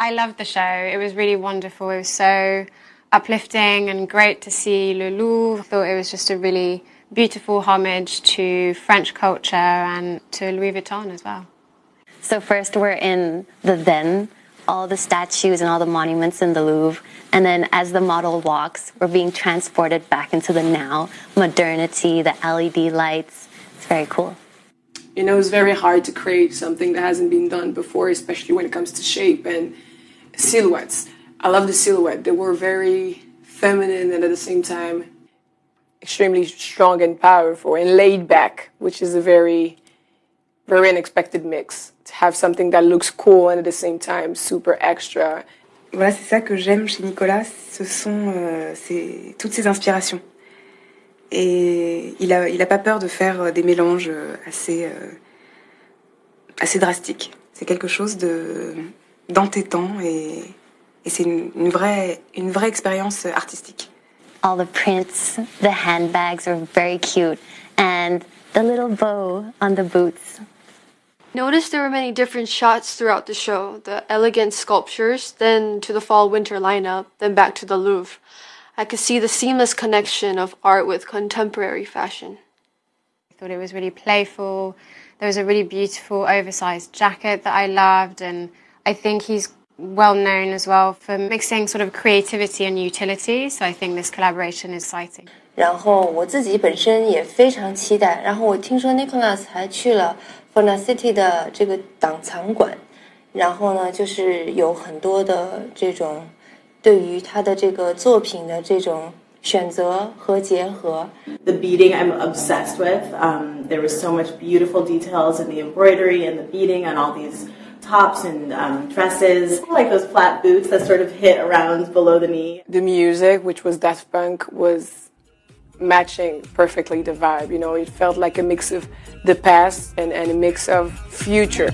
I loved the show. It was really wonderful. It was so uplifting and great to see Le Louvre. I thought it was just a really beautiful homage to French culture and to Louis Vuitton as well. So first we're in the then, all the statues and all the monuments in the Louvre. And then as the model walks, we're being transported back into the now, modernity, the LED lights. It's very cool. You know, it's very hard to create something that hasn't been done before, especially when it comes to shape and silhouettes. I love the silhouette. They were very feminine and at the same time extremely strong and powerful and laid back, which is a very, very unexpected mix. To have something that looks cool and at the same time super extra. Voilà, c'est ça que j'aime chez Nicolas, ce sont euh, toutes ces inspirations. Et il n'a il a pas peur de faire des mélanges assez, euh, assez drastiques. C'est quelque chose d'entêtant et, et c'est une, une, vraie, une vraie expérience artistique. All the prints, the handbags are very cute, and the little bow on the boots. Notice there were many different shots throughout the show the elegant sculptures, then to the fall winter lineup, then back to the Louvre. I could see the seamless connection of art with contemporary fashion. I thought it was really playful. There was a really beautiful oversized jacket that I loved, and I think he's well known as well for mixing sort of creativity and utility. So I think this collaboration is exciting. 然后我自己本身也非常期待。然后我听说 Nicholas 还去了 Fona City 的这个档藏馆，然后呢，就是有很多的这种对于他的这个作品的这种选择和结合。The beading I'm obsessed with. Um, there was so much beautiful details in the embroidery and the beading on all these tops and um, dresses, like those flat boots that sort of hit around below the knee. The music, which was Daft Punk, was matching perfectly the vibe. You know, it felt like a mix of the past and, and a mix of future.